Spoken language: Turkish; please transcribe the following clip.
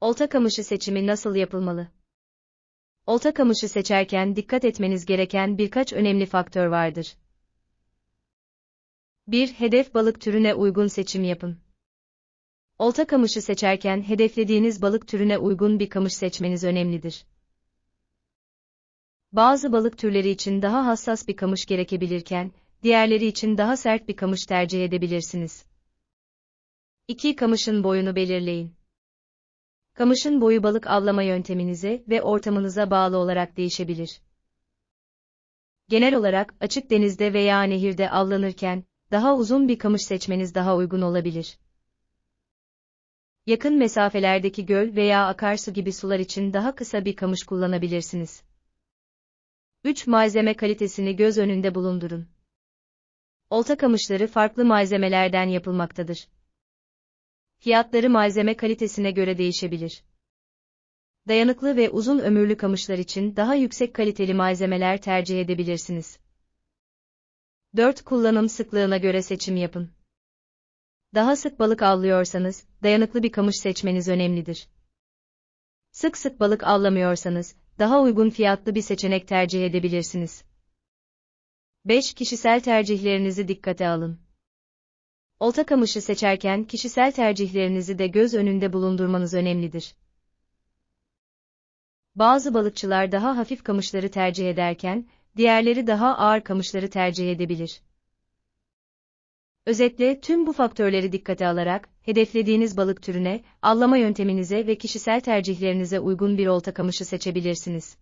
Olta kamışı seçimi nasıl yapılmalı? Olta kamışı seçerken dikkat etmeniz gereken birkaç önemli faktör vardır. 1. Hedef balık türüne uygun seçim yapın. Olta kamışı seçerken hedeflediğiniz balık türüne uygun bir kamış seçmeniz önemlidir. Bazı balık türleri için daha hassas bir kamış gerekebilirken, diğerleri için daha sert bir kamış tercih edebilirsiniz. 2. Kamışın boyunu belirleyin. Kamışın boyu balık avlama yönteminize ve ortamınıza bağlı olarak değişebilir. Genel olarak açık denizde veya nehirde avlanırken daha uzun bir kamış seçmeniz daha uygun olabilir. Yakın mesafelerdeki göl veya akarsu gibi sular için daha kısa bir kamış kullanabilirsiniz. 3. Malzeme kalitesini göz önünde bulundurun. Olta kamışları farklı malzemelerden yapılmaktadır. Fiyatları malzeme kalitesine göre değişebilir. Dayanıklı ve uzun ömürlü kamışlar için daha yüksek kaliteli malzemeler tercih edebilirsiniz. 4. Kullanım sıklığına göre seçim yapın. Daha sık balık avlıyorsanız, dayanıklı bir kamış seçmeniz önemlidir. Sık sık balık avlamıyorsanız, daha uygun fiyatlı bir seçenek tercih edebilirsiniz. 5. Kişisel tercihlerinizi dikkate alın. Olta kamışı seçerken kişisel tercihlerinizi de göz önünde bulundurmanız önemlidir. Bazı balıkçılar daha hafif kamışları tercih ederken, diğerleri daha ağır kamışları tercih edebilir. Özetle tüm bu faktörleri dikkate alarak, hedeflediğiniz balık türüne, avlama yönteminize ve kişisel tercihlerinize uygun bir olta kamışı seçebilirsiniz.